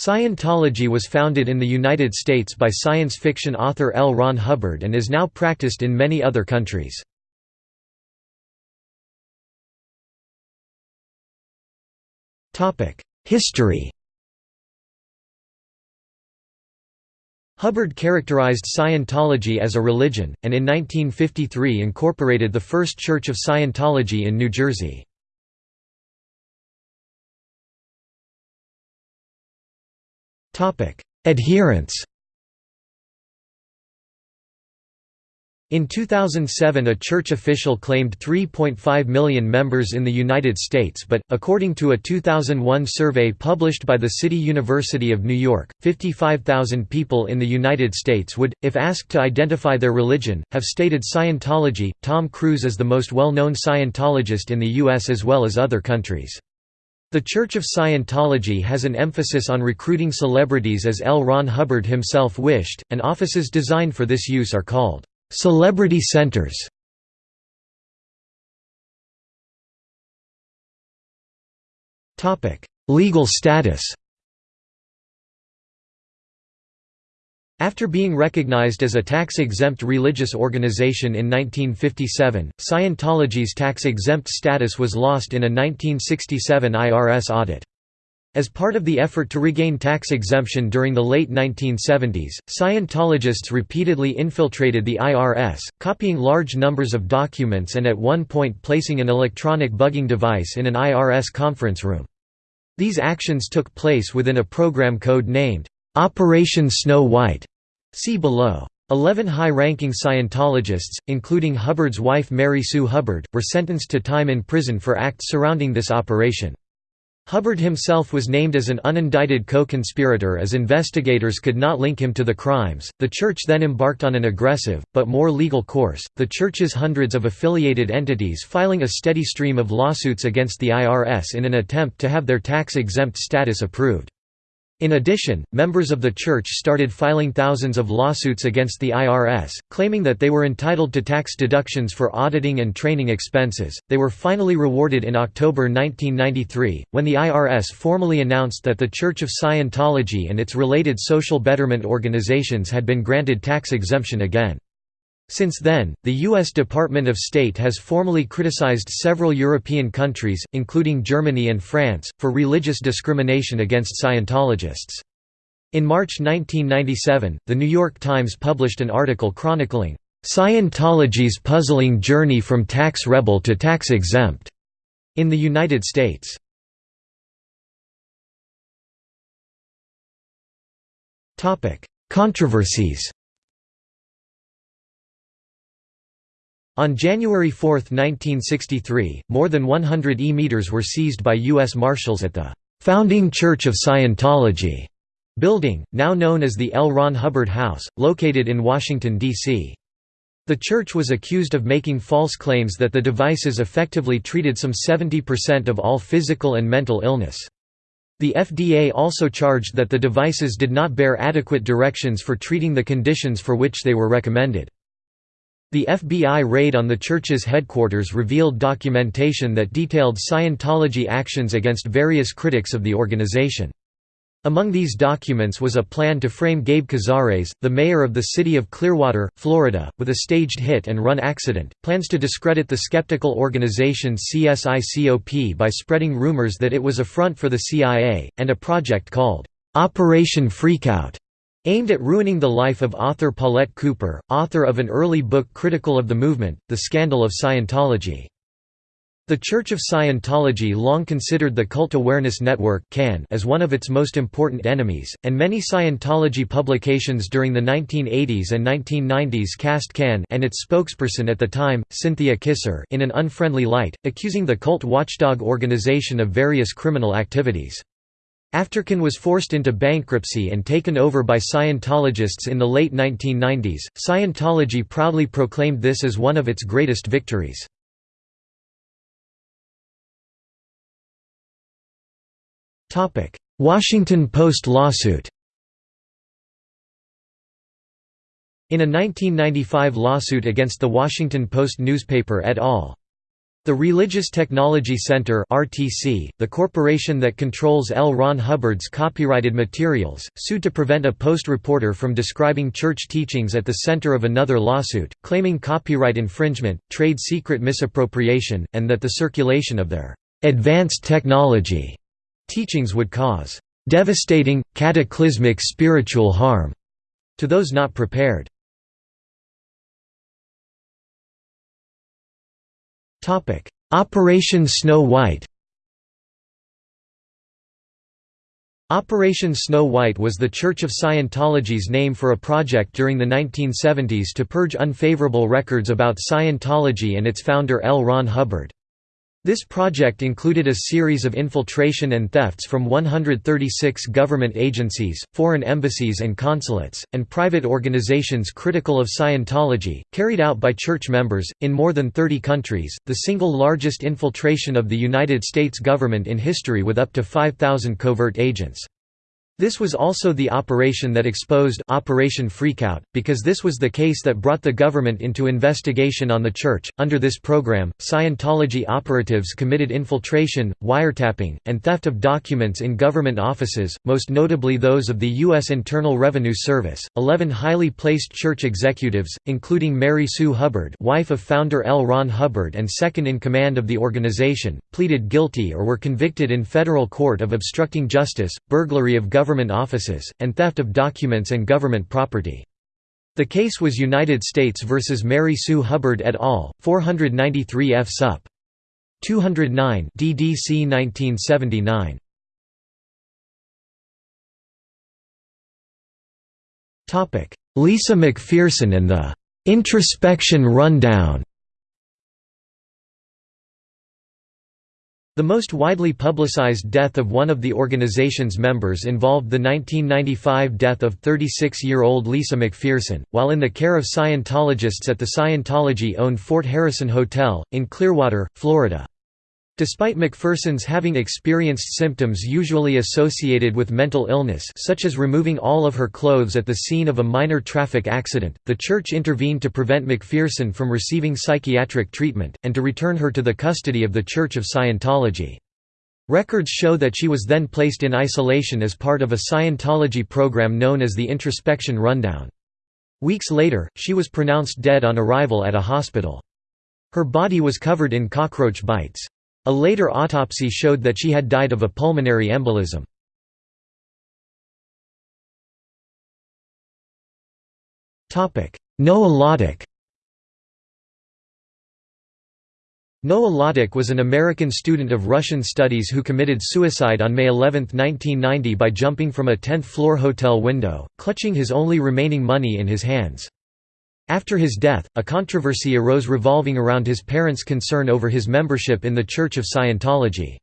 Scientology was founded in the United States by science fiction author L. Ron Hubbard and is now practiced in many other countries. History Hubbard characterized Scientology as a religion, and in 1953 incorporated the first Church of Scientology in New Jersey. Adherents In 2007 a church official claimed 3.5 million members in the United States but, according to a 2001 survey published by the City University of New York, 55,000 people in the United States would, if asked to identify their religion, have stated Scientology. Tom Cruise is the most well-known Scientologist in the U.S. as well as other countries. The Church of Scientology has an emphasis on recruiting celebrities as L. Ron Hubbard himself wished, and offices designed for this use are called celebrity centers. Legal status After being recognized as a tax-exempt religious organization in 1957, Scientology's tax-exempt status was lost in a 1967 IRS audit. As part of the effort to regain tax exemption during the late 1970s, Scientologists repeatedly infiltrated the IRS, copying large numbers of documents and at one point placing an electronic bugging device in an IRS conference room. These actions took place within a program code named, Operation Snow White. See below. Eleven high-ranking Scientologists, including Hubbard's wife Mary Sue Hubbard, were sentenced to time in prison for acts surrounding this operation. Hubbard himself was named as an unindicted co-conspirator as investigators could not link him to the crimes. The church then embarked on an aggressive, but more legal course, the church's hundreds of affiliated entities filing a steady stream of lawsuits against the IRS in an attempt to have their tax-exempt status approved. In addition, members of the church started filing thousands of lawsuits against the IRS, claiming that they were entitled to tax deductions for auditing and training expenses. They were finally rewarded in October 1993, when the IRS formally announced that the Church of Scientology and its related social betterment organizations had been granted tax exemption again. Since then, the U.S. Department of State has formally criticized several European countries, including Germany and France, for religious discrimination against Scientologists. In March 1997, The New York Times published an article chronicling, "...Scientology's puzzling journey from tax rebel to tax exempt," in the United States. Controversies On January 4, 1963, more than 100 e-meters were seized by U.S. Marshals at the "'Founding Church of Scientology' building, now known as the L. Ron Hubbard House, located in Washington, D.C. The church was accused of making false claims that the devices effectively treated some 70% of all physical and mental illness. The FDA also charged that the devices did not bear adequate directions for treating the conditions for which they were recommended. The FBI raid on the church's headquarters revealed documentation that detailed Scientology actions against various critics of the organization. Among these documents was a plan to frame Gabe Cazares, the mayor of the city of Clearwater, Florida, with a staged hit-and-run accident, plans to discredit the skeptical organization CSICOP by spreading rumors that it was a front for the CIA, and a project called, "'Operation Freakout' Aimed at ruining the life of author Paulette Cooper, author of an early book critical of the movement, The Scandal of Scientology. The Church of Scientology long considered the Cult Awareness Network as one of its most important enemies, and many Scientology publications during the 1980s and 1990s cast CAN and its spokesperson at the time, Cynthia Kisser in an unfriendly light, accusing the cult watchdog organization of various criminal activities. After CAN was forced into bankruptcy and taken over by Scientologists in the late 1990s, Scientology proudly proclaimed this as one of its greatest victories. Topic: Washington Post lawsuit In a 1995 lawsuit against the Washington Post newspaper et al. The Religious Technology Center (RTC), the corporation that controls L. Ron Hubbard's copyrighted materials, sued to prevent a Post reporter from describing church teachings at the center of another lawsuit, claiming copyright infringement, trade secret misappropriation, and that the circulation of their advanced technology teachings would cause devastating, cataclysmic spiritual harm to those not prepared. Operation Snow White Operation Snow White was the Church of Scientology's name for a project during the 1970s to purge unfavorable records about Scientology and its founder L. Ron Hubbard. This project included a series of infiltration and thefts from 136 government agencies, foreign embassies and consulates, and private organizations critical of Scientology, carried out by church members, in more than 30 countries, the single largest infiltration of the United States government in history with up to 5,000 covert agents. This was also the operation that exposed Operation Freakout, because this was the case that brought the government into investigation on the church. Under this program, Scientology operatives committed infiltration, wiretapping, and theft of documents in government offices, most notably those of the U.S. Internal Revenue Service. Eleven highly placed church executives, including Mary Sue Hubbard, wife of founder L. Ron Hubbard and second in command of the organization, pleaded guilty or were convicted in federal court of obstructing justice, burglary of government government offices, and theft of documents and government property. The case was United States v. Mary Sue Hubbard et al., 493 F. Sup. 209 DDC 1979. Lisa McPherson and the "'Introspection Rundown' The most widely publicized death of one of the organization's members involved the 1995 death of 36-year-old Lisa McPherson, while in the care of Scientologists at the Scientology-owned Fort Harrison Hotel, in Clearwater, Florida. Despite McPherson's having experienced symptoms usually associated with mental illness such as removing all of her clothes at the scene of a minor traffic accident, the church intervened to prevent McPherson from receiving psychiatric treatment, and to return her to the custody of the Church of Scientology. Records show that she was then placed in isolation as part of a Scientology program known as the Introspection Rundown. Weeks later, she was pronounced dead on arrival at a hospital. Her body was covered in cockroach bites. A later autopsy showed that she had died of a pulmonary embolism. Noah Lottick was an American student of Russian studies who committed suicide on May 11, 1990 by jumping from a 10th-floor hotel window, clutching his only remaining money in his hands. After his death, a controversy arose revolving around his parents' concern over his membership in the Church of Scientology.